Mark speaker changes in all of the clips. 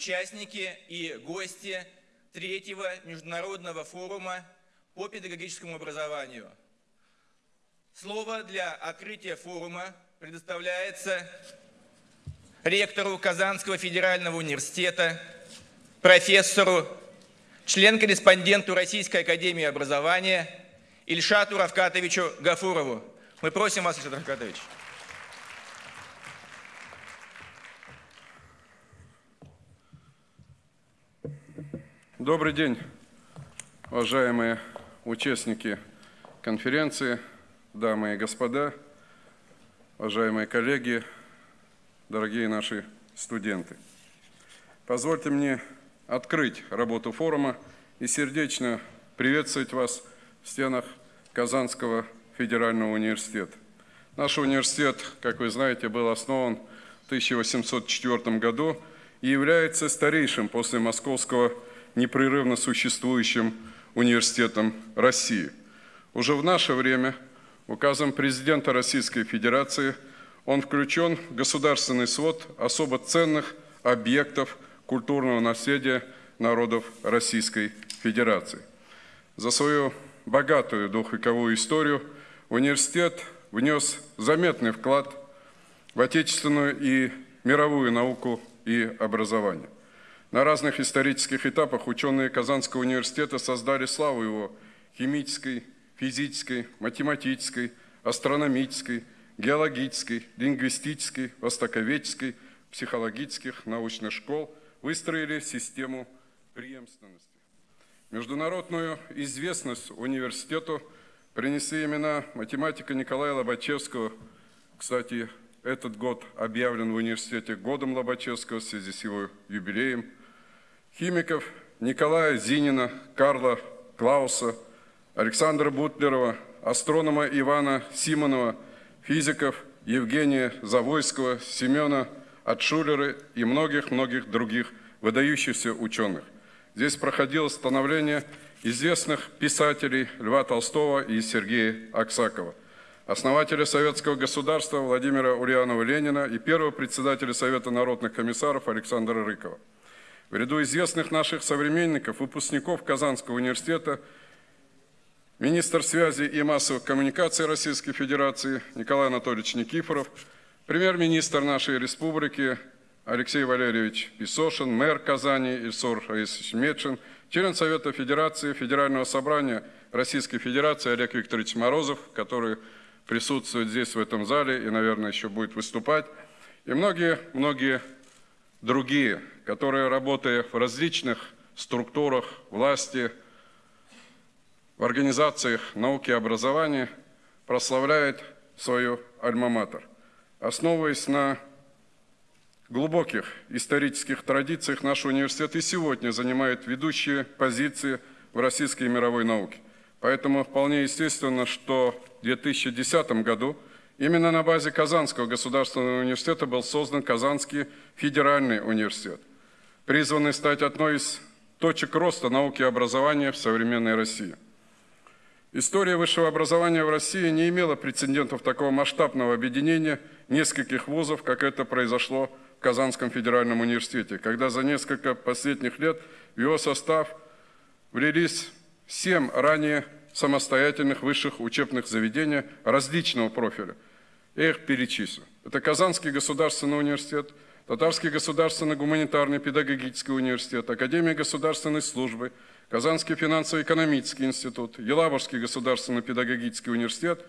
Speaker 1: участники и гости третьего международного форума по педагогическому образованию. Слово для открытия форума предоставляется ректору Казанского федерального университета, профессору, член-корреспонденту Российской академии образования Ильшату Равкатовичу Гафурову. Мы просим вас, Ильшат Равкатович.
Speaker 2: Добрый день, уважаемые участники конференции, дамы и господа, уважаемые коллеги, дорогие наши студенты. Позвольте мне открыть работу форума и сердечно приветствовать вас в стенах Казанского федерального университета. Наш университет, как вы знаете, был основан в 1804 году и является старейшим после Московского университета непрерывно существующим университетом России. Уже в наше время указом президента Российской Федерации он включен в государственный свод особо ценных объектов культурного наследия народов Российской Федерации. За свою богатую двухвековую историю университет внес заметный вклад в отечественную и мировую науку и образование. На разных исторических этапах ученые Казанского университета создали славу его химической, физической, математической, астрономической, геологической, лингвистической, востоковедческой, психологических научных школ, выстроили систему преемственности. Международную известность университету принесли имена математика Николая Лобачевского. Кстати, этот год объявлен в университете годом Лобачевского в связи с его юбилеем – химиков Николая Зинина, Карла Клауса, Александра Бутлерова, астронома Ивана Симонова, физиков Евгения Завойского, Семена Отшулера и многих-многих других выдающихся ученых. Здесь проходило становление известных писателей Льва Толстого и Сергея Аксакова, основателя советского государства Владимира Ульянова-Ленина и первого председателя Совета народных комиссаров Александра Рыкова. В ряду известных наших современников, выпускников Казанского университета, министр связи и массовых коммуникаций Российской Федерации Николай Анатольевич Никифоров, премьер-министр нашей республики Алексей Валерьевич Песошин, мэр Казани Ильсор Раисович Медшин, член Совета Федерации, Федерального собрания Российской Федерации Олег Викторович Морозов, который присутствует здесь, в этом зале, и, наверное, еще будет выступать, и многие-многие другие которые, работая в различных структурах власти, в организациях науки и образования, прославляет свою альма-матер. Основываясь на глубоких исторических традициях, наш университет и сегодня занимает ведущие позиции в российской и мировой науке. Поэтому вполне естественно, что в 2010 году именно на базе Казанского государственного университета был создан Казанский федеральный университет призванный стать одной из точек роста науки и образования в современной России. История высшего образования в России не имела прецедентов такого масштабного объединения нескольких вузов, как это произошло в Казанском федеральном университете, когда за несколько последних лет в его состав влились семь ранее самостоятельных высших учебных заведений различного профиля. Я их перечислю. Это Казанский государственный университет – Татарский государственный гуманитарный педагогический университет, Академия государственной службы, Казанский финансово-экономический институт, Елабужский государственный педагогический университет,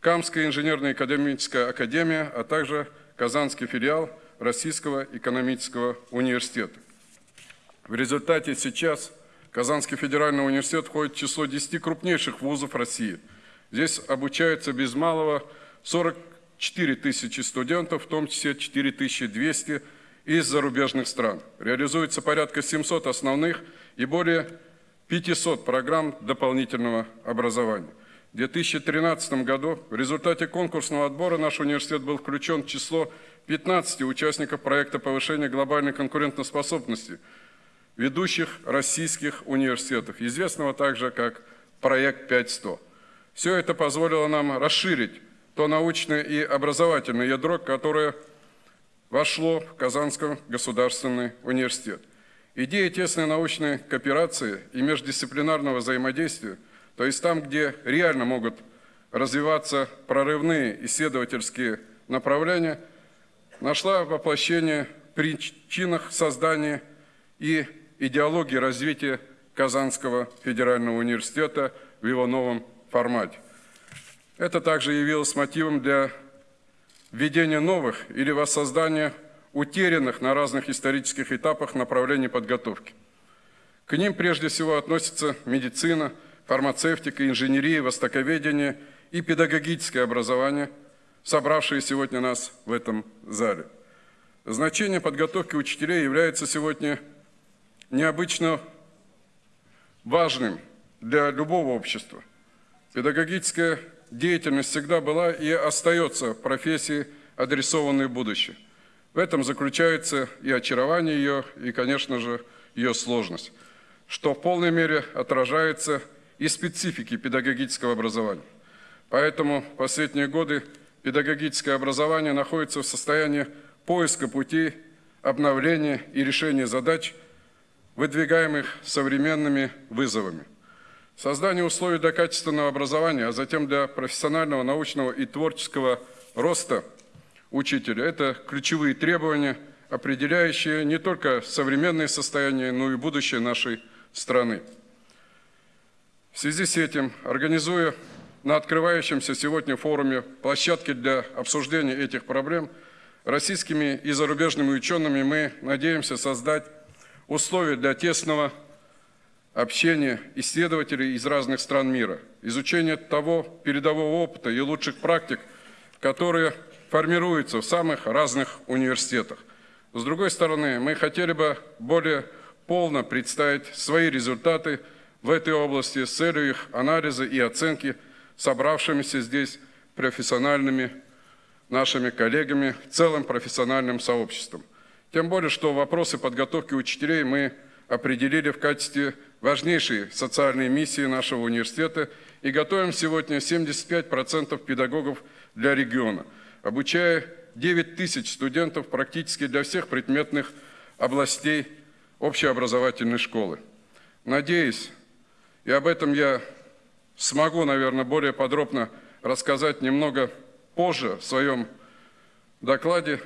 Speaker 2: Камская инженерная академическая академия, а также Казанский филиал Российского экономического университета. В результате сейчас Казанский федеральный университет входит в число 10 крупнейших вузов России. Здесь обучаются без малого 40 4 тысячи студентов, в том числе 4 200 из зарубежных стран. Реализуется порядка 700 основных и более 500 программ дополнительного образования. В 2013 году в результате конкурсного отбора наш университет был включен в число 15 участников проекта повышения глобальной конкурентоспособности ведущих российских университетов, известного также как проект 5100. Все это позволило нам расширить то научное и образовательное ядро, которое вошло в Казанский государственный университет. Идея тесной научной кооперации и междисциплинарного взаимодействия, то есть там, где реально могут развиваться прорывные исследовательские направления, нашла воплощение в причинах создания и идеологии развития Казанского федерального университета в его новом формате. Это также явилось мотивом для введения новых или воссоздания утерянных на разных исторических этапах направлений подготовки. К ним прежде всего относятся медицина, фармацевтика, инженерия, востоковедение и педагогическое образование, собравшие сегодня нас в этом зале. Значение подготовки учителей является сегодня необычно важным для любого общества. Педагогическая деятельность всегда была и остается профессией, адресованной в будущее. В этом заключается и очарование ее, и, конечно же, ее сложность, что в полной мере отражается и специфики педагогического образования. Поэтому в последние годы педагогическое образование находится в состоянии поиска путей обновления и решения задач, выдвигаемых современными вызовами. Создание условий для качественного образования, а затем для профессионального, научного и творческого роста учителя – это ключевые требования, определяющие не только современное состояние, но и будущее нашей страны. В связи с этим, организуя на открывающемся сегодня форуме площадки для обсуждения этих проблем, российскими и зарубежными учеными мы надеемся создать условия для тесного общения исследователей из разных стран мира, изучения того передового опыта и лучших практик, которые формируются в самых разных университетах. С другой стороны, мы хотели бы более полно представить свои результаты в этой области с целью их анализа и оценки собравшимися здесь профессиональными нашими коллегами, целым профессиональным сообществом. Тем более, что вопросы подготовки учителей мы определили в качестве важнейшей социальной миссии нашего университета и готовим сегодня 75% педагогов для региона, обучая 9 тысяч студентов практически для всех предметных областей общеобразовательной школы. Надеюсь, и об этом я смогу, наверное, более подробно рассказать немного позже в своем докладе,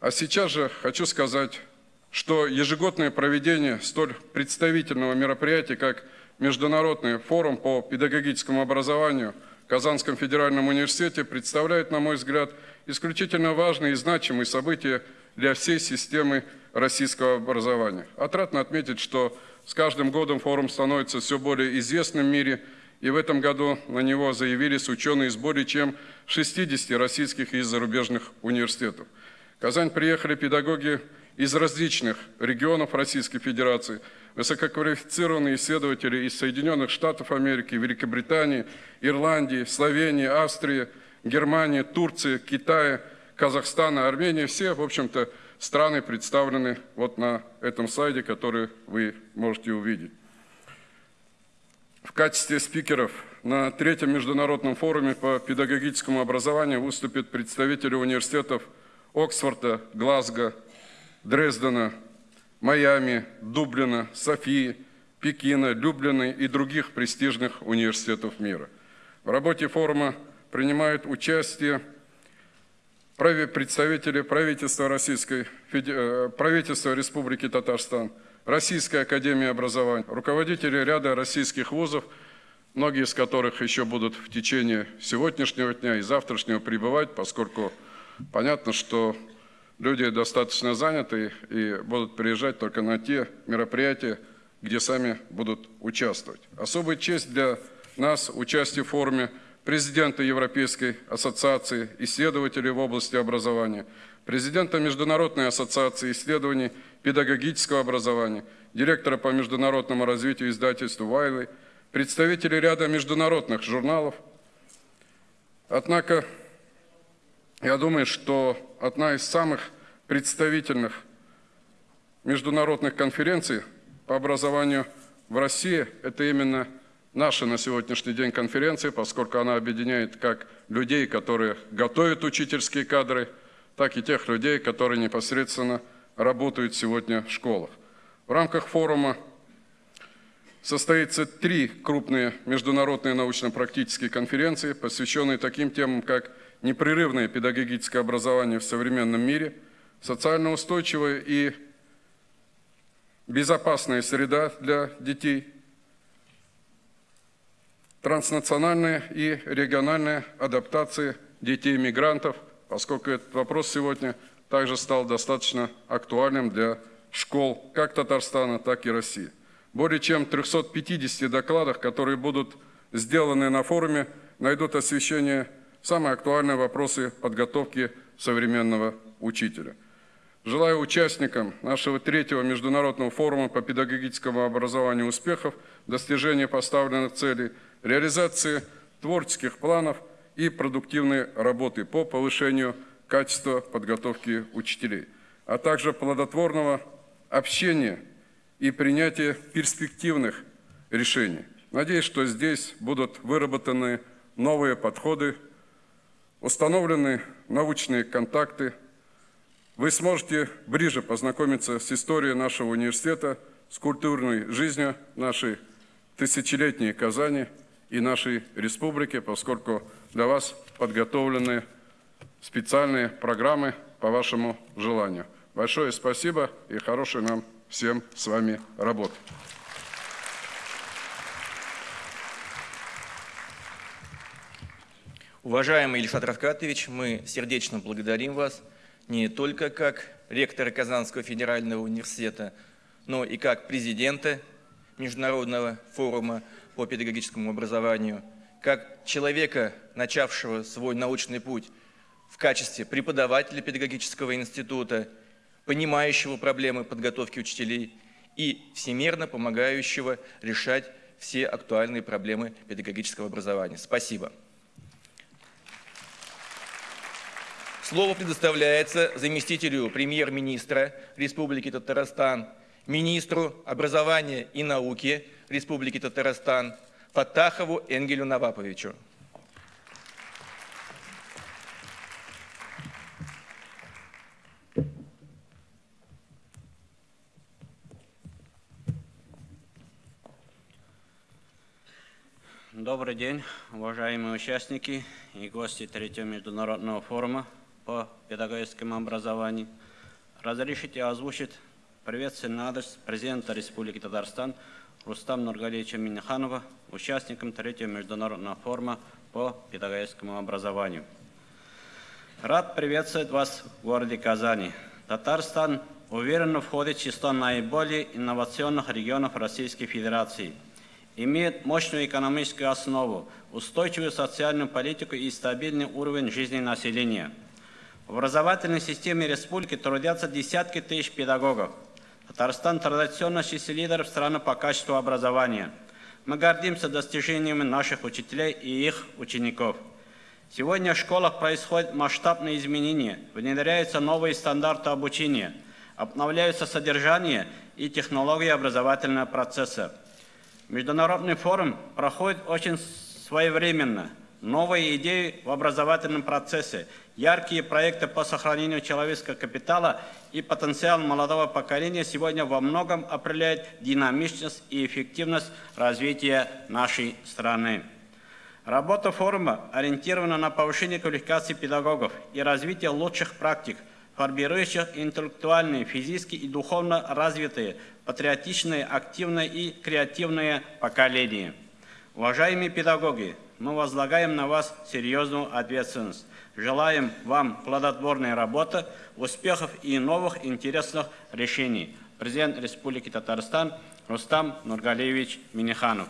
Speaker 2: а сейчас же хочу сказать, что ежегодное проведение столь представительного мероприятия, как Международный форум по педагогическому образованию в Казанском федеральном университете, представляет, на мой взгляд, исключительно важное и значимое событие для всей системы российского образования. Отрадно отметить, что с каждым годом форум становится все более известным в мире, и в этом году на него заявились ученые из более чем 60 российских и зарубежных университетов. В Казань приехали педагоги из различных регионов Российской Федерации, высококвалифицированные исследователи из Соединенных Штатов Америки, Великобритании, Ирландии, Словении, Австрии, Германии, Турции, Китая, Казахстана, Армении. Все, в общем-то, страны представлены вот на этом слайде, который вы можете увидеть. В качестве спикеров на третьем международном форуме по педагогическому образованию выступят представители университетов Оксфорда, Глазго, Дрездена, Майами, Дублина, Софии, Пекина, Люблина и других престижных университетов мира. В работе форума принимают участие представители правительства, Российской, э, правительства Республики Татарстан, Российская Академия Образования, руководители ряда российских вузов, многие из которых еще будут в течение сегодняшнего дня и завтрашнего пребывать, поскольку понятно, что люди достаточно заняты и будут приезжать только на те мероприятия, где сами будут участвовать. Особая честь для нас участие в форуме президента Европейской ассоциации исследователей в области образования, президента Международной ассоциации исследований педагогического образования, директора по международному развитию издательства «Вайлы», представителей ряда международных журналов. Однако я думаю, что одна из самых представительных международных конференций по образованию в России – это именно наша на сегодняшний день конференция, поскольку она объединяет как людей, которые готовят учительские кадры, так и тех людей, которые непосредственно работают сегодня в школах. В рамках форума состоится три крупные международные научно-практические конференции, посвященные таким темам, как непрерывное педагогическое образование в современном мире, социально устойчивая и безопасная среда для детей, транснациональная и региональная адаптация детей-мигрантов, поскольку этот вопрос сегодня также стал достаточно актуальным для школ как Татарстана, так и России. Более чем 350 докладах, которые будут сделаны на форуме, найдут освещение самые актуальные вопросы подготовки современного учителя. Желаю участникам нашего третьего международного форума по педагогическому образованию успехов, достижения поставленных целей, реализации творческих планов и продуктивной работы по повышению качества подготовки учителей, а также плодотворного общения и принятия перспективных решений. Надеюсь, что здесь будут выработаны новые подходы, установлены научные контакты. Вы сможете ближе познакомиться с историей нашего университета, с культурной жизнью нашей тысячелетней Казани и нашей республики, поскольку для вас подготовлены специальные программы по вашему желанию. Большое спасибо и хорошей нам всем с вами работать.
Speaker 1: Уважаемый Ильшат Равкатович, мы сердечно благодарим вас не только как ректора Казанского федерального университета, но и как президента Международного форума по педагогическому образованию, как человека, начавшего свой научный путь в качестве преподавателя педагогического института – понимающего проблемы подготовки учителей и всемерно помогающего решать все актуальные проблемы педагогического образования. Спасибо. Слово предоставляется заместителю премьер-министра Республики Татарстан, министру образования и науки Республики Татарстан Фатахову Энгелю Наваповичу.
Speaker 3: Добрый день, уважаемые участники и гости третьего международного форума по педагогическому образованию. Разрешите озвучить приветственный адрес президента Республики Татарстан Рустам Нургалевича Миниханова, участникам третьего международного форума по педагогическому образованию. Рад приветствовать вас в городе Казани. Татарстан уверенно входит в число наиболее инновационных регионов Российской Федерации – имеет мощную экономическую основу, устойчивую социальную политику и стабильный уровень жизни населения. В образовательной системе республики трудятся десятки тысяч педагогов. Татарстан традиционно числит лидеров страны по качеству образования. Мы гордимся достижениями наших учителей и их учеников. Сегодня в школах происходят масштабные изменения, внедряются новые стандарты обучения, обновляются содержание и технологии образовательного процесса. Международный форум проходит очень своевременно. Новые идеи в образовательном процессе, яркие проекты по сохранению человеческого капитала и потенциал молодого поколения сегодня во многом определяют динамичность и эффективность развития нашей страны. Работа форума ориентирована на повышение квалификации педагогов и развитие лучших практик, формирующих интеллектуальные, физически и духовно развитые патриотичное, активное и креативное поколение. Уважаемые педагоги, мы возлагаем на вас серьезную ответственность. Желаем вам плодотворной работы, успехов и новых интересных решений. Президент Республики Татарстан Рустам Нургалевич Миниханов.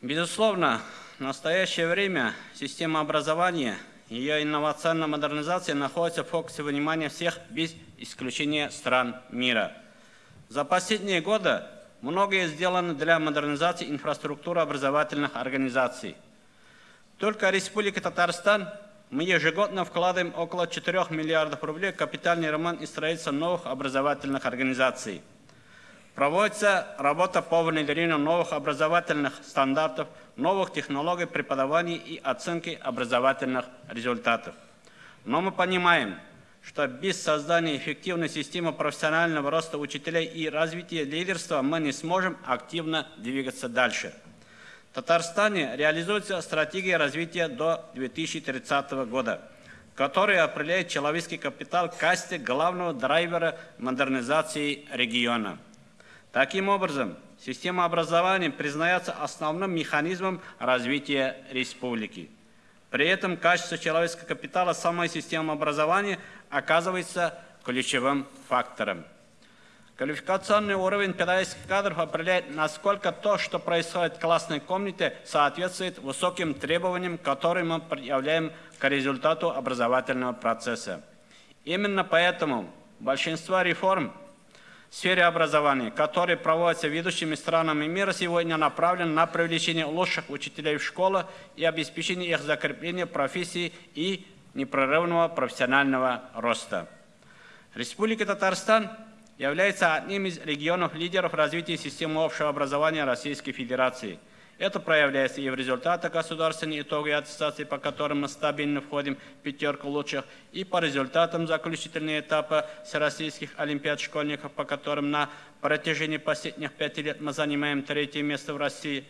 Speaker 3: Безусловно, в настоящее время система образования – ее инновационная модернизация находится в фокусе внимания всех без исключения стран мира. За последние годы многое сделано для модернизации инфраструктуры образовательных организаций. Только Республика Татарстан мы ежегодно вкладываем около 4 миллиардов рублей в капитальный ремонт и строительство новых образовательных организаций. Проводится работа по внедрению новых образовательных стандартов, новых технологий преподавания и оценки образовательных результатов. Но мы понимаем, что без создания эффективной системы профессионального роста учителей и развития лидерства мы не сможем активно двигаться дальше. В Татарстане реализуется стратегия развития до 2030 года, которая определяет человеческий капитал в качестве главного драйвера модернизации региона. Таким образом, система образования признается основным механизмом развития республики. При этом качество человеческого капитала самой системы образования оказывается ключевым фактором. Квалификационный уровень педагогических кадров определяет, насколько то, что происходит в классной комнате, соответствует высоким требованиям, которые мы предъявляем к результату образовательного процесса. Именно поэтому большинство реформ в сфере образования, которые проводятся ведущими странами мира, сегодня направлены на привлечение лучших учителей в школы и обеспечение их закрепления профессии и непрерывного профессионального роста. Республика Татарстан является одним из регионов-лидеров развития системы общего образования Российской Федерации – это проявляется и в результатах государственной итоговой аттестации, по которым мы стабильно входим в пятерку лучших, и по результатам заключительного этапа всероссийских олимпиад школьников, по которым на протяжении последних пяти лет мы занимаем третье место в России.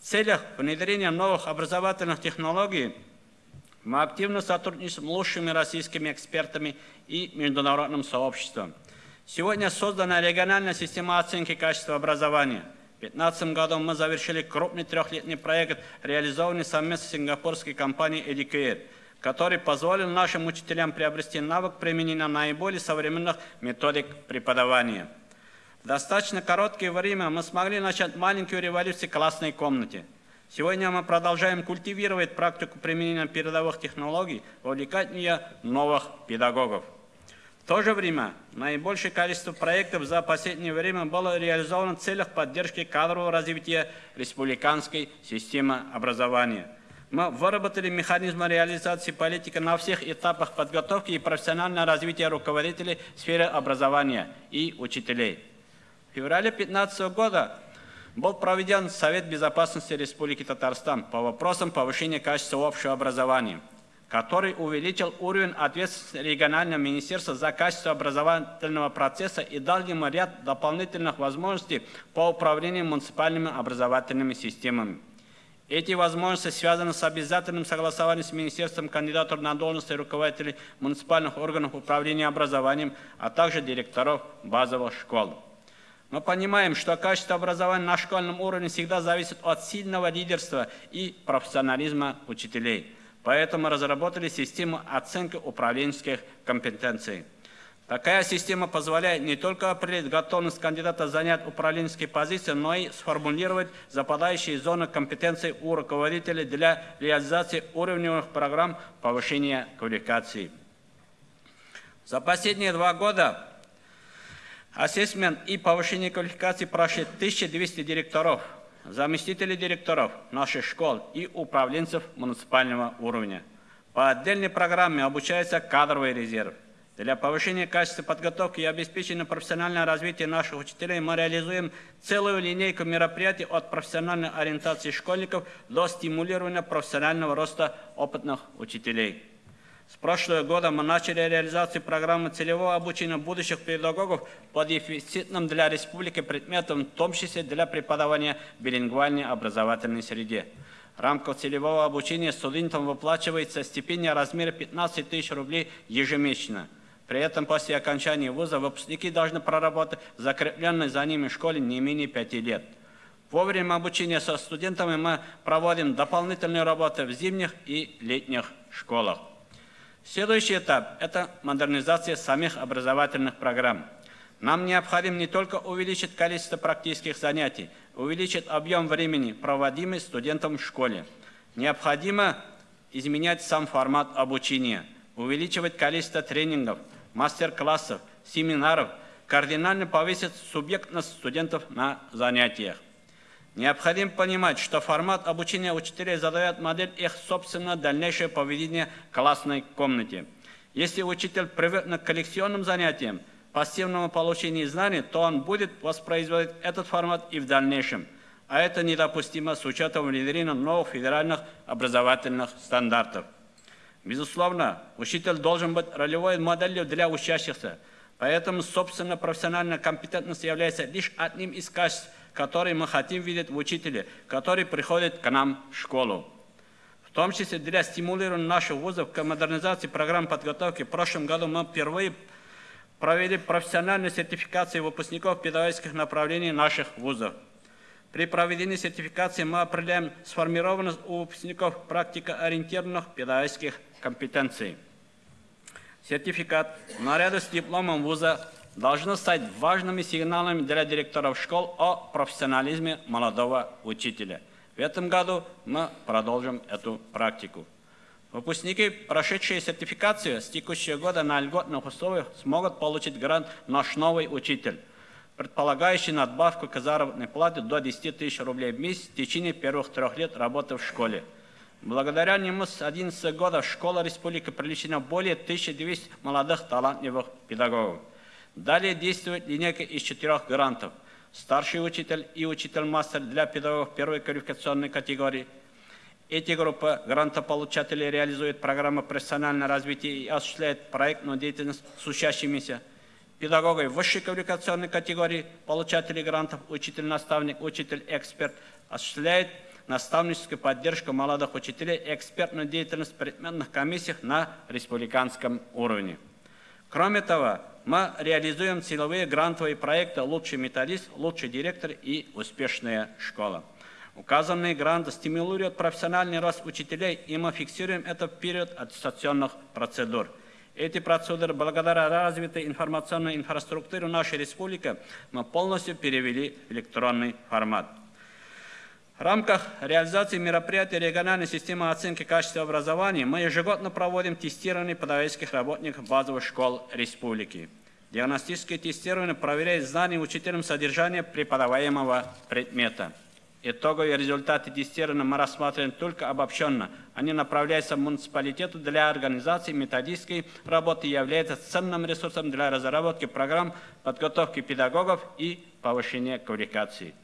Speaker 3: В целях внедрения новых образовательных технологий мы активно сотрудничаем с лучшими российскими экспертами и международным сообществом. Сегодня создана региональная система оценки качества образования – 2015 году мы завершили крупный трехлетний проект, реализованный совместно с сингапурской компанией Educare, который позволил нашим учителям приобрести навык применения наиболее современных методик преподавания. В достаточно короткое время мы смогли начать маленькую революцию в классной комнате. Сегодня мы продолжаем культивировать практику применения передовых технологий, вовлекать в нее новых педагогов. В то же время наибольшее количество проектов за последнее время было реализовано в целях поддержки кадрового развития республиканской системы образования. Мы выработали механизмы реализации политики на всех этапах подготовки и профессионального развития руководителей в сфере образования и учителей. В феврале 2015 года был проведен Совет безопасности Республики Татарстан по вопросам повышения качества общего образования – который увеличил уровень ответственности регионального министерства за качество образовательного процесса и дал ему ряд дополнительных возможностей по управлению муниципальными образовательными системами. Эти возможности связаны с обязательным согласованием с Министерством кандидатур на должности руководителей муниципальных органов управления образованием, а также директоров базовых школ. Мы понимаем, что качество образования на школьном уровне всегда зависит от сильного лидерства и профессионализма учителей. Поэтому разработали систему оценки управленческих компетенций. Такая система позволяет не только определить готовность кандидата занять управленческие позиции, но и сформулировать западающие зоны компетенций у руководителей для реализации уровневых программ повышения квалификации. За последние два года ассессмент и повышение квалификации прошли 1200 директоров – заместителей директоров наших школ и управленцев муниципального уровня. По отдельной программе обучается кадровый резерв. Для повышения качества подготовки и обеспечения профессионального развития наших учителей мы реализуем целую линейку мероприятий от профессиональной ориентации школьников до стимулирования профессионального роста опытных учителей. С прошлого года мы начали реализацию программы целевого обучения будущих педагогов по дефицитным для республики предметам, в том числе для преподавания в билингвальной образовательной среде. В рамках целевого обучения студентам выплачивается стипендия в размере 15 тысяч рублей ежемесячно. При этом после окончания вуза выпускники должны проработать в закрепленной за ними школе не менее 5 лет. Во время обучения со студентами мы проводим дополнительные работы в зимних и летних школах. Следующий этап – это модернизация самих образовательных программ. Нам необходимо не только увеличить количество практических занятий, увеличить объем времени, проводимый студентом в школе. Необходимо изменять сам формат обучения, увеличивать количество тренингов, мастер-классов, семинаров, кардинально повысить субъектность студентов на занятиях. Необходимо понимать, что формат обучения учителей задает модель их собственного дальнейшего поведения в классной комнате. Если учитель привык к коллекционным занятиям, пассивному получению знаний, то он будет воспроизводить этот формат и в дальнейшем. А это недопустимо с учетом внедрения новых федеральных образовательных стандартов. Безусловно, учитель должен быть ролевой моделью для учащихся, поэтому, собственно, профессиональная компетентность является лишь одним из качеств, которые мы хотим видеть в учителе, который приходит к нам в школу. В том числе для стимулирования наших вузов к модернизации программ подготовки в прошлом году мы впервые провели профессиональную сертификацию выпускников педагогических направлений наших вузов. При проведении сертификации мы определяем сформированность у выпускников практикоориентированных педагогических компетенций. Сертификат наряду с дипломом вуза должно стать важными сигналами для директоров школ о профессионализме молодого учителя. В этом году мы продолжим эту практику. Выпускники, прошедшие сертификацию с текущего года на льготных условиях, смогут получить грант «Наш новый учитель», предполагающий надбавку к заработной плате до 10 тысяч рублей в месяц в течение первых трех лет работы в школе. Благодаря нему с 11 года школа республики привлечена более 1200 молодых талантливых педагогов. Далее действует линейка из четырех грантов. Старший учитель и учитель-мастер для педагогов первой квалификационной категории. Эти группы грантополучателей реализуют программы профессионального развития и осуществляют проектную деятельность с учащимися. Педагоги высшей квалификационной категории, получатели грантов, учитель-наставник, учитель-эксперт, осуществляют наставническую поддержку молодых учителей и экспертную деятельность в предметных комиссиях на республиканском уровне. Кроме того, мы реализуем силовые грантовые проекты «Лучший методист», «Лучший директор» и «Успешная школа». Указанные гранты стимулируют профессиональный рост учителей, и мы фиксируем это в период аттестационных процедур. Эти процедуры, благодаря развитой информационной инфраструктуре нашей республики, мы полностью перевели в электронный формат. В рамках реализации мероприятий региональной системы оценки качества образования мы ежегодно проводим тестирование педагогических работников базовых школ республики. Диагностическое тестирование проверяет знания учителям содержания преподаваемого предмета. Итоговые результаты тестирования мы рассматриваем только обобщенно. Они направляются в муниципалитету для организации методической работы и являются ценным ресурсом для разработки программ подготовки педагогов и повышения квалификации.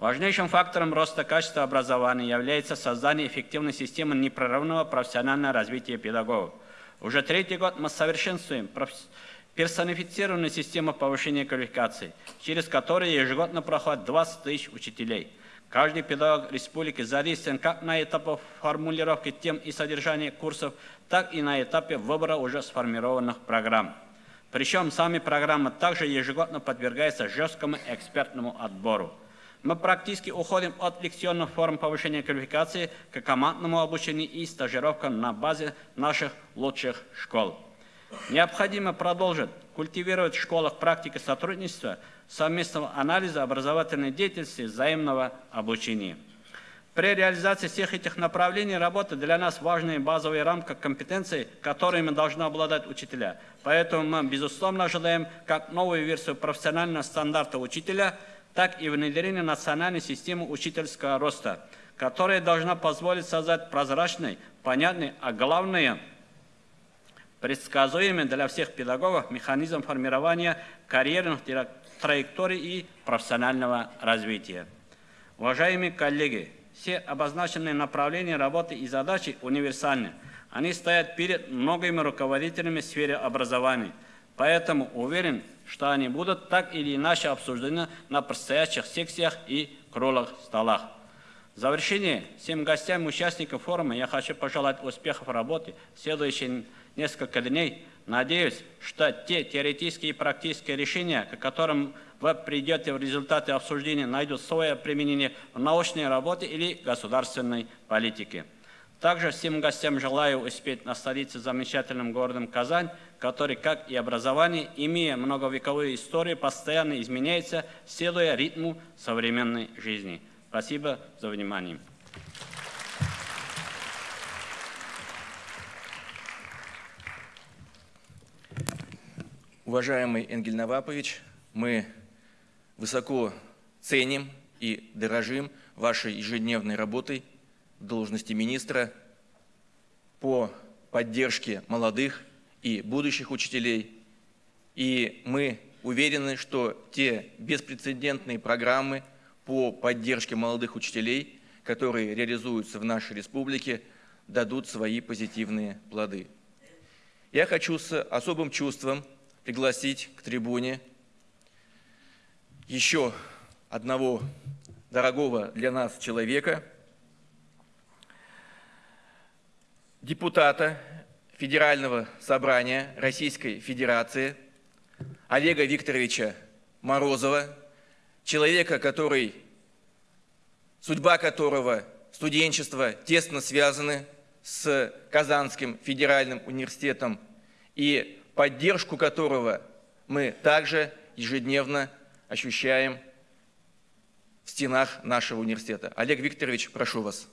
Speaker 3: Важнейшим фактором роста качества образования является создание эффективной системы непрерывного профессионального развития педагогов. Уже третий год мы совершенствуем персонифицированную систему повышения квалификации, через которую ежегодно проходит 20 тысяч учителей. Каждый педагог республики задействован как на этапе формулировки тем и содержания курсов, так и на этапе выбора уже сформированных программ. Причем сами программы также ежегодно подвергаются жесткому экспертному отбору. Мы практически уходим от лекционных форм повышения квалификации к командному обучению и стажировкам на базе наших лучших школ. Необходимо продолжить культивировать в школах практики сотрудничества, совместного анализа образовательной деятельности, взаимного обучения. При реализации всех этих направлений работы для нас важные базовые рамки компетенций, которыми должны обладать учителя. Поэтому мы, безусловно, ожидаем как новую версию профессионального стандарта учителя – так и внедрение национальной системы учительского роста, которая должна позволить создать прозрачный, понятный, а главное – предсказуемый для всех педагогов механизм формирования карьерных траекторий и профессионального развития. Уважаемые коллеги, все обозначенные направления работы и задачи универсальны. Они стоят перед многими руководителями в сфере образования. Поэтому уверен, что они будут так или иначе обсуждены на предстоящих секциях и круглых столах. В завершение всем гостям и участникам форума я хочу пожелать успехов в работе в следующие несколько дней. Надеюсь, что те теоретические и практические решения, к которым вы придете в результате обсуждения, найдут свое применение в научной работе или государственной политике. Также всем гостям желаю успеть насладиться замечательным городом Казань, который, как и образование, имея многовековую историю, постоянно изменяется, следуя ритму современной жизни. Спасибо за внимание.
Speaker 1: Уважаемый Энгель Навапович, мы высоко ценим и дорожим вашей ежедневной работой должности министра по поддержке молодых и будущих учителей И мы уверены, что те беспрецедентные программы по поддержке молодых учителей, которые реализуются в нашей республике, дадут свои позитивные плоды. Я хочу с особым чувством пригласить к трибуне еще одного дорогого для нас человека, депутата Федерального собрания Российской Федерации Олега Викторовича Морозова, человека, который, судьба которого, студенчество тесно связаны с Казанским федеральным университетом и поддержку которого мы также ежедневно ощущаем в стенах нашего университета. Олег Викторович, прошу вас.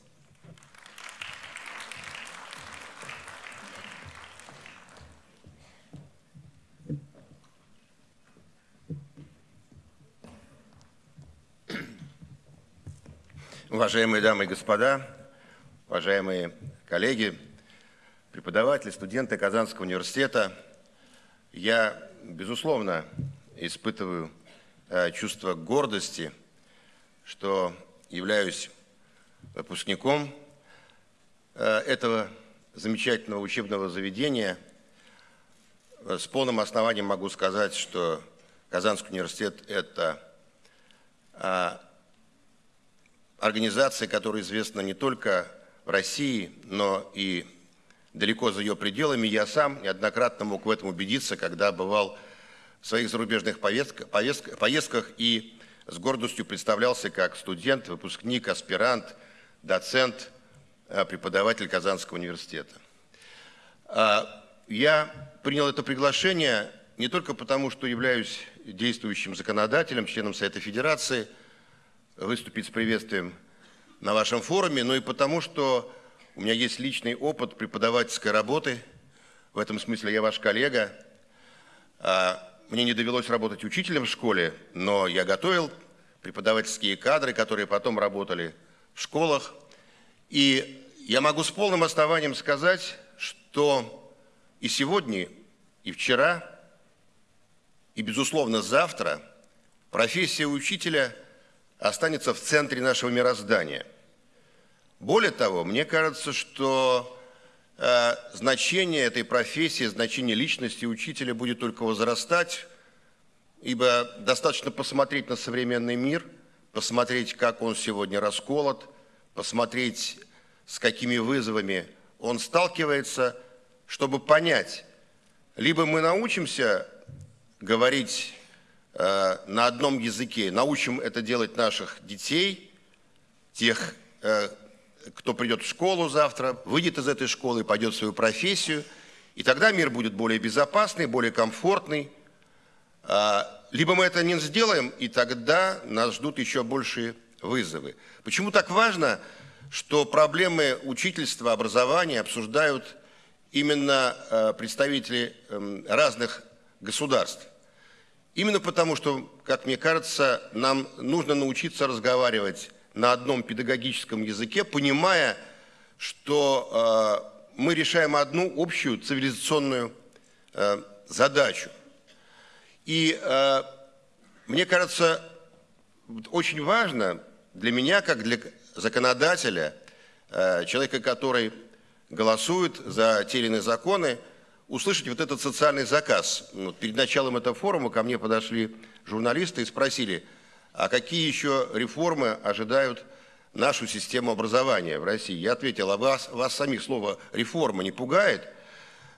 Speaker 4: Уважаемые дамы и господа, уважаемые коллеги, преподаватели, студенты Казанского университета, я, безусловно, испытываю э, чувство гордости, что являюсь выпускником э, этого замечательного учебного заведения. С полным основанием могу сказать, что Казанский университет – это организация, которая известна не только в России, но и далеко за ее пределами. Я сам неоднократно мог в этом убедиться, когда бывал в своих зарубежных поездках и с гордостью представлялся как студент, выпускник, аспирант, доцент, э, преподаватель Казанского университета. А, я принял это приглашение не только потому, что являюсь действующим законодателем, членом Совета Федерации – выступить с приветствием на вашем форуме, но и потому, что у меня есть личный опыт преподавательской работы. В этом смысле я ваш коллега. А, мне не довелось работать учителем в школе, но я готовил преподавательские кадры, которые потом работали в школах. И я могу с полным основанием сказать, что и сегодня, и вчера, и, безусловно, завтра профессия учителя – останется в центре нашего мироздания. Более того, мне кажется, что э, значение этой профессии, значение личности учителя будет только возрастать, ибо достаточно посмотреть на современный мир, посмотреть, как он сегодня расколот, посмотреть, с какими вызовами он сталкивается, чтобы понять, либо мы научимся говорить на одном языке, научим это делать наших детей, тех, э, кто придет в школу завтра, выйдет из этой школы, пойдет в свою профессию, и тогда мир будет более безопасный, более комфортный. А, либо мы это не сделаем, и тогда нас ждут еще большие вызовы. Почему так важно, что проблемы учительства, образования обсуждают именно э, представители эм, разных государств? Именно потому, что, как мне кажется, нам нужно научиться разговаривать на одном педагогическом языке, понимая, что э, мы решаем одну общую цивилизационную э, задачу. И э, мне кажется, очень важно для меня, как для законодателя, э, человека, который голосует за те или иные законы, услышать вот этот социальный заказ. Вот перед началом этого форума ко мне подошли журналисты и спросили, а какие еще реформы ожидают нашу систему образования в России? Я ответил, а вас, вас самих слово «реформа» не пугает?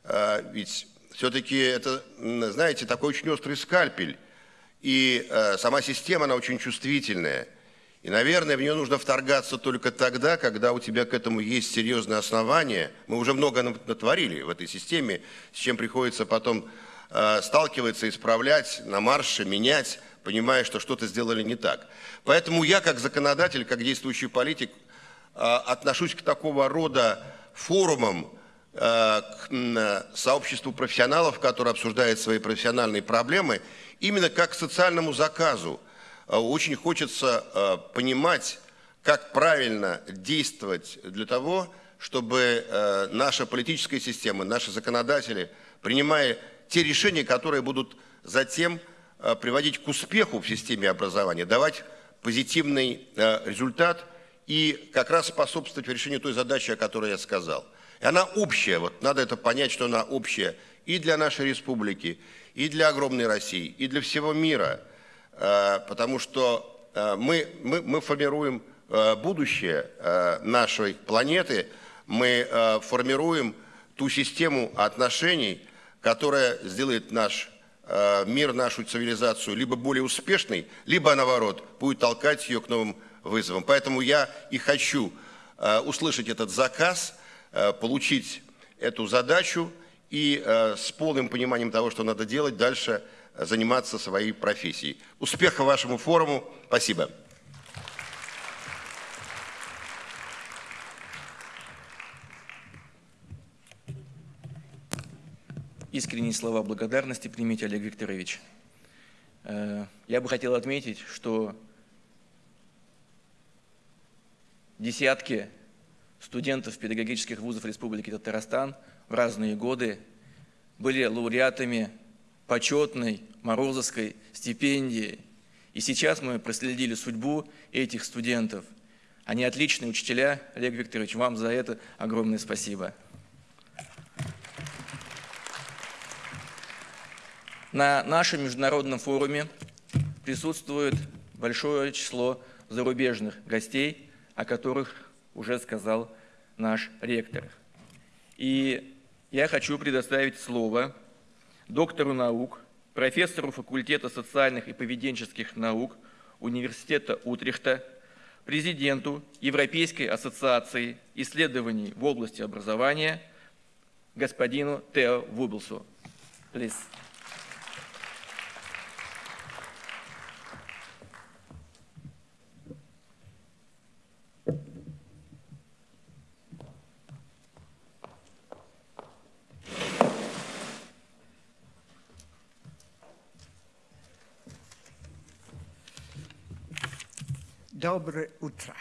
Speaker 4: А, ведь все-таки это, знаете, такой очень острый скальпель. И а, сама система, она очень чувствительная. И, наверное, в нее нужно вторгаться только тогда, когда у тебя к этому есть серьезные основания. Мы уже много натворили в этой системе, с чем приходится потом э, сталкиваться, исправлять, на марше, менять, понимая, что что-то сделали не так. Поэтому я, как законодатель, как действующий политик, э, отношусь к такого рода форумам, э, к сообществу профессионалов, которые обсуждают свои профессиональные проблемы, именно как к социальному заказу – очень хочется а, понимать, как правильно действовать для того, чтобы а, наша политическая система, наши законодатели, принимая те решения, которые будут затем э, приводить к успеху в системе образования, давать позитивный э, результат и как раз способствовать решению той задачи, о которой я сказал. И она общая, вот надо это понять, что она общая и для нашей республики, и для огромной России, и для всего мира, э, потому что мы, мы, мы формируем будущее нашей планеты, мы формируем ту систему отношений, которая сделает наш э, мир, нашу цивилизацию либо более успешной, либо, наоборот, будет толкать ее к новым вызовам. Поэтому я и хочу э, услышать этот заказ, э, получить эту задачу и с полным пониманием того, что надо делать, дальше заниматься своей профессией. Успеха вашему форуму. Спасибо.
Speaker 1: Искренние слова благодарности примите, Олег Викторович. Э, я бы хотел отметить, что десятки студентов педагогических вузов Республики Татарстан в разные годы были лауреатами почетной Морозовской стипендии. И сейчас мы проследили судьбу этих студентов. Они отличные учителя. Олег Викторович, вам за это огромное спасибо. На нашем международном форуме присутствует большое число зарубежных гостей, о которых уже сказал наш ректор. И я хочу предоставить слово доктору наук, профессору факультета социальных и поведенческих наук Университета Утрехта, президенту Европейской ассоциации исследований в области образования господину Тео Вубелсу. Please.
Speaker 5: Dobre utra.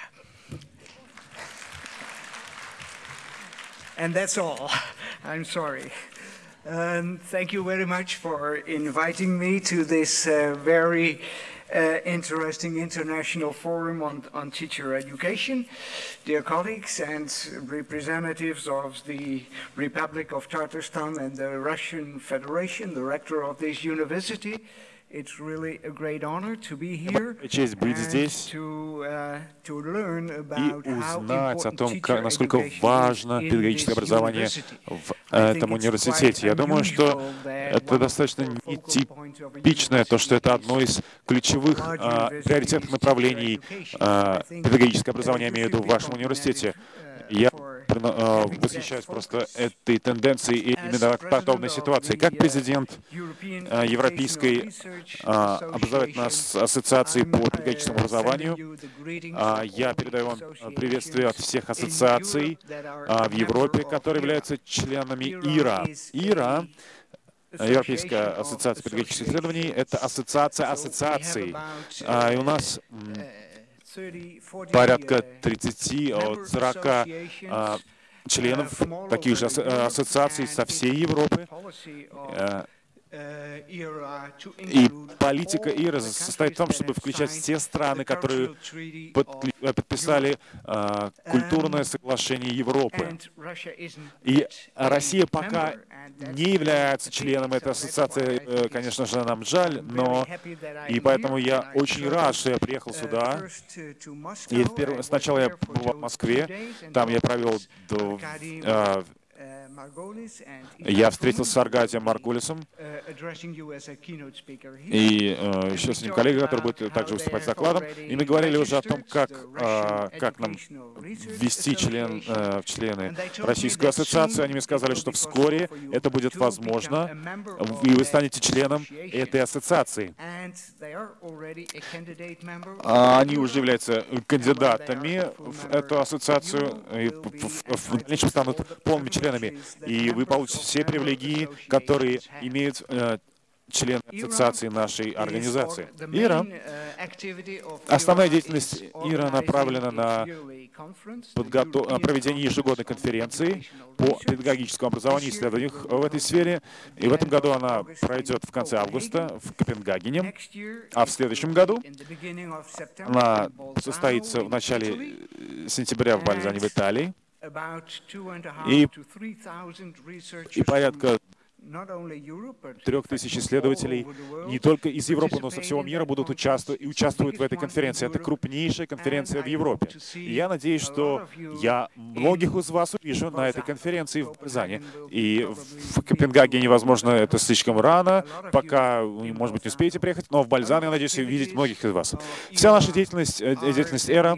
Speaker 5: And that's all. I'm sorry. Um, thank you very much for inviting me to this uh, very uh, interesting international forum on, on teacher education. Dear colleagues and representatives of the Republic of Tatarstan and the Russian Federation, the rector of this university, It's really a great honor to be here
Speaker 6: Честь быть здесь
Speaker 5: to, uh, to learn
Speaker 6: и узнать о том, как, насколько важно педагогическое образование в этом университете. Я думаю, что это достаточно нетипичное, то, что это одно из ключевых а, приоритетных направлений а, педагогического образования, я имею в виду в вашем университете. Я э, восхищаюсь просто этой тенденцией и именно подобной ситуации. Как президент э, Европейской э, образовательной ассоциации по педагогическому образованию, я передаю вам приветствие от всех ассоциаций в Европе, которые являются членами ИРА. ИРА Европейская ассоциация педагогических исследований — это ассоциация ассоциаций. И у нас порядка 30 от 40 а, членов таких же ассоциаций со всей Европы. Э, и политика ИРА состоит в том, чтобы включать все страны, которые подписали э, культурное соглашение Европы. И Россия пока не является членом этой ассоциации, э, конечно же, нам жаль, но и поэтому я очень рад, что я приехал сюда. И сначала я был в Москве, там я провел до, э, я встретился с Аргадием Маргулисом и э, еще с ним коллегой, который будет также выступать с докладом. И мы говорили уже о том, как, э, как нам ввести член, э, в члены Российскую ассоциацию. Они мне сказали, что вскоре это будет возможно, и вы станете членом этой ассоциации. А они уже являются кандидатами в эту ассоциацию, и в дальнейшем станут полными членами и вы получите все привилегии, которые имеют э, члены ассоциации нашей организации. ИРА, основная деятельность ИРА направлена на подготов... проведение ежегодной конференции по педагогическому образованию и исследованиям в этой сфере. И в этом году она пройдет в конце августа в Копенгагене, а в следующем году она состоится в начале сентября в Бальзане в Италии. И, и порядка трех тысяч исследователей не только из Европы, но со всего мира будут участвовать и участвуют в этой конференции. Это крупнейшая конференция в Европе. И я надеюсь, что я многих из вас увижу на этой конференции в Казани. И в Копенгагене, возможно, это слишком рано, пока, может быть, не успеете приехать, но в Бальзан я надеюсь увидеть многих из вас. Вся наша деятельность, э, деятельность ЭРА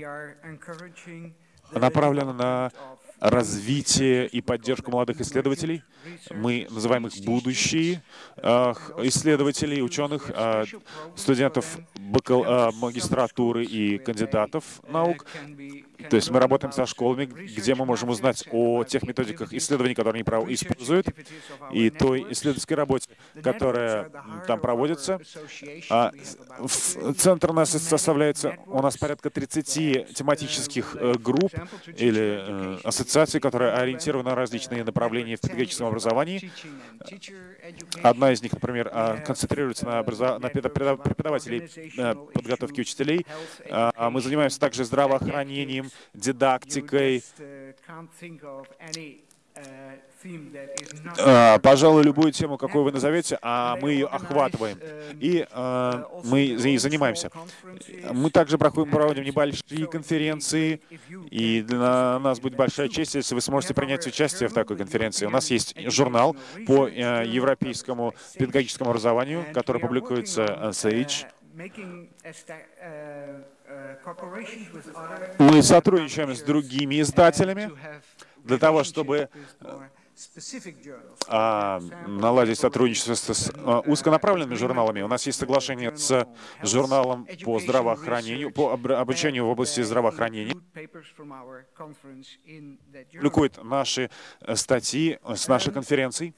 Speaker 6: направлена на развитие и поддержку молодых исследователей. Мы называем их будущие исследователей, ученых, а, студентов а, магистратуры и кандидатов наук. То есть мы работаем со школами, где мы можем узнать о тех методиках исследований, которые они используют, и той исследовательской работе, которая там проводится. А центр у нас составляется, у нас порядка 30 тематических э, групп или э, ассоциаций, которые ориентированы на различные направления в педагогическом образовании. Одна из них, например, а, концентрируется на, образов... на преподавателей э, подготовки учителей. А мы занимаемся также здравоохранением, дидактикой, а, пожалуй, любую тему, какую вы назовете, а мы ее охватываем. И а, мы ей занимаемся. Мы также проходим, проводим небольшие конференции, и для нас будет большая честь, если вы сможете принять участие в такой конференции. У нас есть журнал по э, европейскому педагогическому образованию, который публикуется SAGE. Мы сотрудничаем с другими издателями для того, чтобы а, наладить сотрудничество с, а, узконаправленными журналами. У нас есть соглашение с журналом по здравоохранению, по обучению в области здравоохранения. Публикует наши э, статьи с нашей конференций.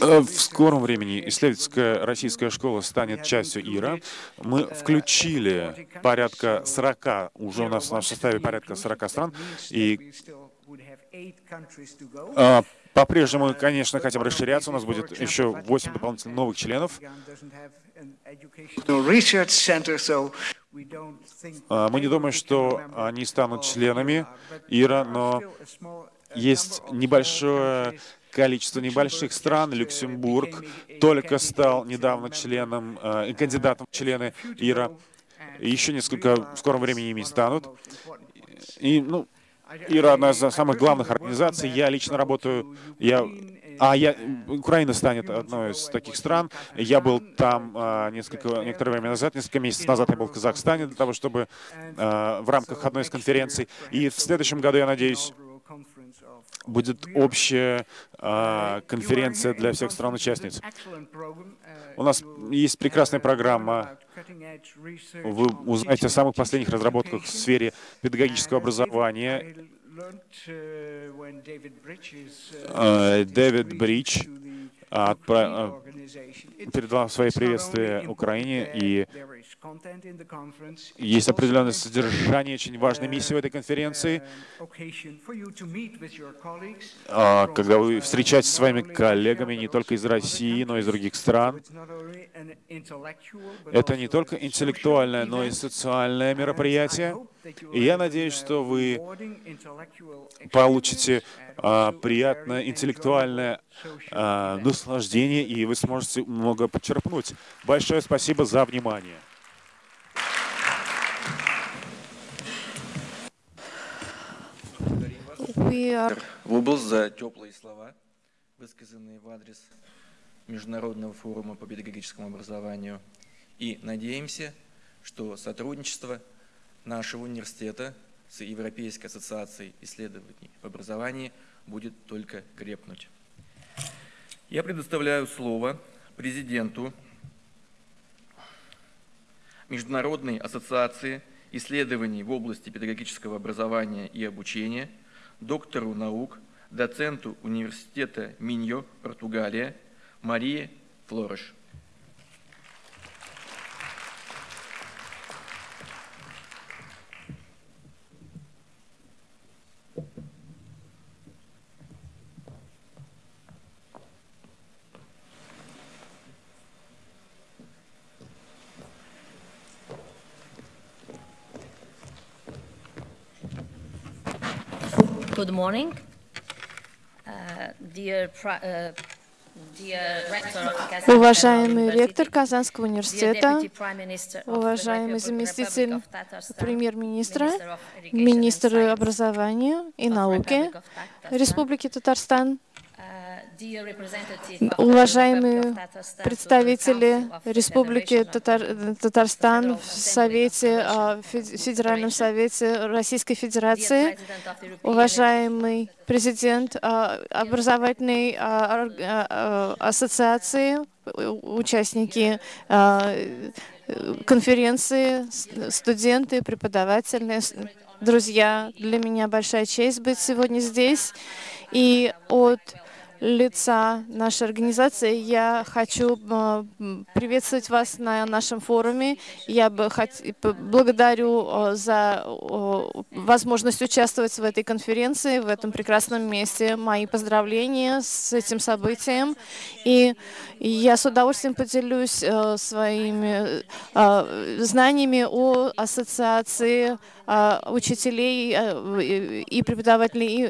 Speaker 6: Э, в скором времени исследовательская российская школа станет частью ИРА. Мы включили порядка 40, уже у нас в составе порядка 40 стран, и а, по-прежнему, конечно, хотим расширяться. У нас будет еще 8 дополнительных новых членов. А, мы не думаем, что они станут членами ИРА, но есть небольшое количество небольших стран. Люксембург только стал недавно членом, э, кандидатом в члены ИРА. Еще несколько в скором времени ими станут. И, ну, ИРА одна из самых главных организаций. Я лично работаю, я, а я, Украина станет одной из таких стран. Я был там а, несколько, некоторое время назад, несколько месяцев назад я был в Казахстане для того, чтобы а, в рамках одной из конференций. И в следующем году, я надеюсь, будет общая а, конференция для всех стран-участниц. У нас есть прекрасная программа. Вы узнаете о самых последних разработках в сфере педагогического образования. Дэвид Бридж передал свои приветствия Украине, и есть определенное содержание, очень важной миссии в этой конференции. А, когда вы встречаетесь с своими коллегами не только из России, но и из других стран, это не только интеллектуальное, но и социальное мероприятие. И я надеюсь, что вы получите а, приятное интеллектуальное а, наслаждение, и вы сможете много почерпнуть. Большое спасибо за внимание.
Speaker 1: Вубл за теплые слова, высказанные в адрес Международного форума по педагогическому образованию. И надеемся, что сотрудничество нашего университета с Европейской ассоциацией исследований в образовании будет только крепнуть. Я предоставляю слово президенту Международной ассоциации исследований в области педагогического образования и обучения – доктору наук, доценту университета Миньо, Португалия, Марии Флореш.
Speaker 7: Good morning. Uh, dear, uh,
Speaker 8: Уважаемый ректор Казанского университета, уважаемый заместитель премьер-министра, министр образования и науки Республики Татарстан, Уважаемые представители Республики Татар Татарстан в Совете, а, Федеральном Совете Российской Федерации, уважаемый президент а, образовательной а, ассоциации, участники конференции, студенты, преподаватели, друзья, для меня большая честь быть сегодня здесь. И от лица нашей организации я хочу э, приветствовать вас на нашем форуме. Я бы хот... благодарю э, за возможность участвовать в этой конференции, в этом прекрасном месте. Мои поздравления с этим событием. И я с удовольствием поделюсь э, своими знаниями о ассоциации учителей и преподавателей.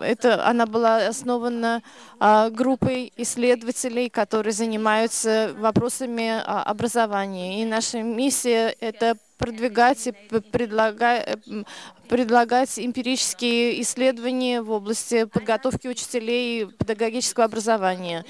Speaker 8: Это, она была основана а, группой исследователей, которые занимаются вопросами а, образования. И наша миссия — это продвигать и предлагать, предлагать эмпирические исследования в области подготовки учителей и педагогического образования.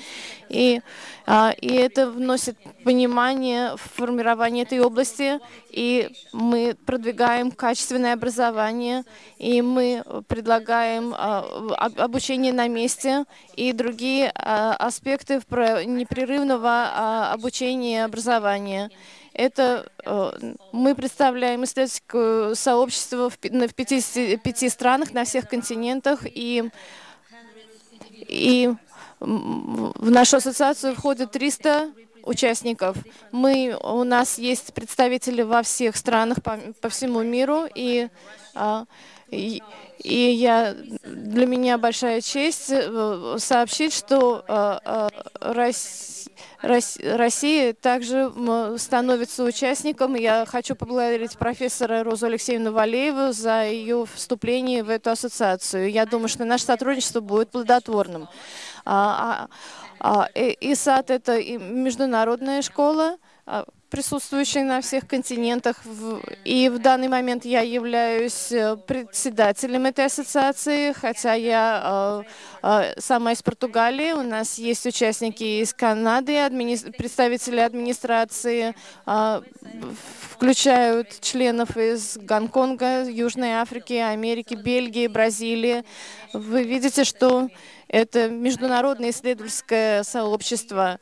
Speaker 8: И, а, и это вносит понимание в формирование этой области, и мы продвигаем качественное образование, и мы предлагаем а, обучение на месте и другие а, аспекты непрерывного обучения и образования. Это э, мы представляем исследовательское сообщество в 55 странах на всех континентах, и, и в нашу ассоциацию входит 300 участников. Мы, у нас есть представители во всех странах по, по всему миру, и, а, и, и я, для меня большая честь э, сообщить, что а, а, Россия Россия также становится участником. Я хочу поблагодарить профессора Розу Алексеевну Валееву за ее вступление в эту ассоциацию. Я думаю, что наше сотрудничество будет плодотворным. А, а, а, ИСАД — это международная школа, а, присутствующие на всех континентах. И в данный момент я являюсь э, председателем этой ассоциации, хотя я э, э, сама из Португалии. У нас есть участники из Канады, админи... представители администрации, включают членов из Гонконга, Южной Африки, Америки, Бельгии, Бразилии. Вы видите, что это международное исследовательское сообщество.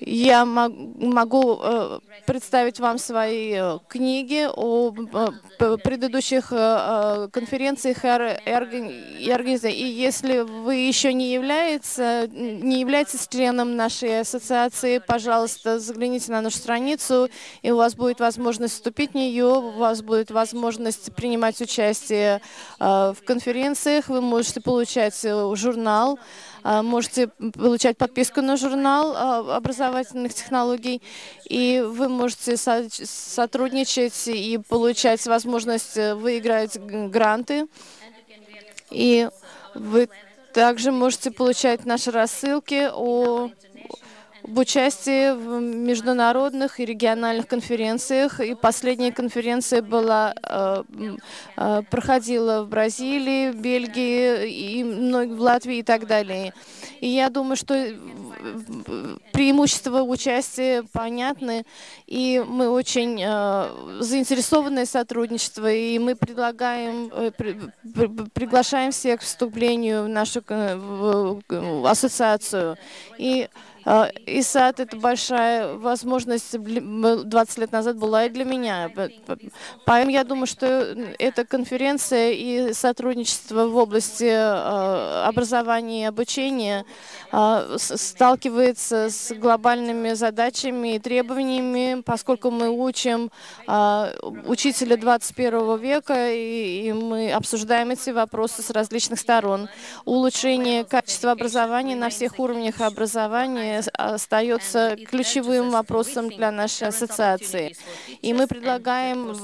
Speaker 8: Я могу э, представить вам свои э, книги о э, предыдущих конференциях и организациях. И если вы еще не, является, не являетесь членом нашей ассоциации, пожалуйста, загляните на нашу страницу, и у вас будет возможность вступить в нее, у вас будет возможность принимать участие в конференциях, вы можете получать журнал, можете получать подписку на журнал а, образовательных технологий, и вы можете сотрудничать и получать возможность э, выиграть гранты. И вы также можете получать наши рассылки о об участии в международных и региональных конференциях. И последняя конференция была, э, э, проходила в Бразилии, Бельгии, и в Латвии и так далее. И я думаю, что преимущества участия понятны, и мы очень заинтересованы в сотрудничестве, и мы предлагаем, приглашаем всех к вступлению в нашу ассоциацию. И а, ИСАД — это большая возможность, 20 лет назад была и для меня. Поэтому я думаю, что эта конференция и сотрудничество в области а, образования и обучения а, сталкивается с глобальными задачами и требованиями, поскольку мы учим учителя 21 века, и мы обсуждаем эти вопросы с различных сторон. Улучшение качества образования на всех уровнях образования остается ключевым вопросом для нашей ассоциации. И мы предлагаем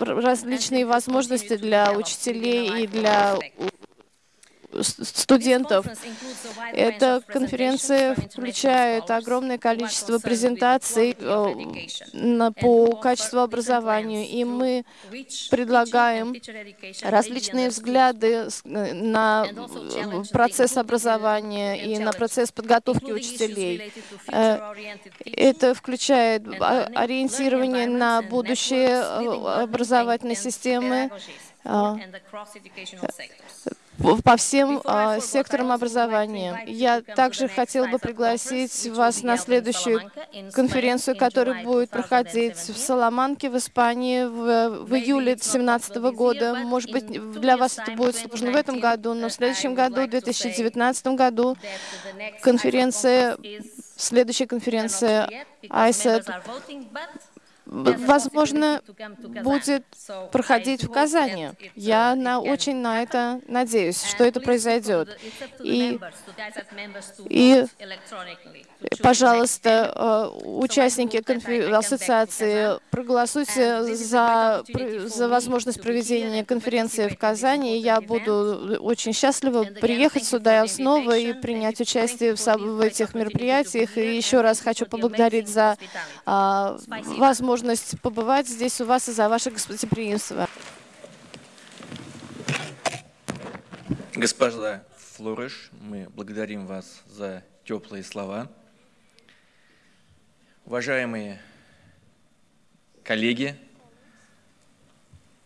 Speaker 8: различные возможности для учителей и для студентов. Эта конференция включает огромное количество презентаций э, по качеству образования, и мы предлагаем различные взгляды э, на процесс образования и на процесс подготовки учителей. Э, это включает ориентирование на будущее образовательной системы, по всем а, секторам образования. Я также хотела бы пригласить вас на следующую конференцию, которая будет проходить в Саламанке, в Испании, в, в июле 2017 года. Может быть, для вас это будет сложно в этом году, но в следующем году, в 2019 году, конференция, следующая конференция ISET возможно, будет проходить в Казани. Я на, очень на это надеюсь, что это произойдет. И, и пожалуйста, э, участники ассоциации, проголосуйте за, за возможность проведения конференции в Казани. Я буду очень счастлива приехать сюда снова и принять участие в, в этих мероприятиях. И еще раз хочу поблагодарить за а, возможность побывать здесь у вас и за ваше гостеприимство.
Speaker 1: Госпожа Флориш, мы благодарим вас за теплые слова. Уважаемые коллеги,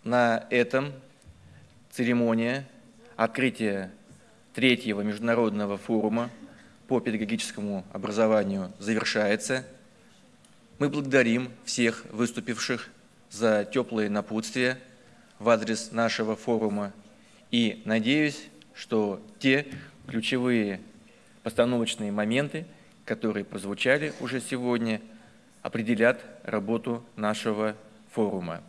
Speaker 1: на этом церемония открытия третьего международного форума по педагогическому образованию завершается. Мы благодарим всех выступивших за теплые напутствия в адрес нашего форума и надеюсь, что те ключевые постановочные моменты, которые прозвучали уже сегодня, определят работу нашего форума.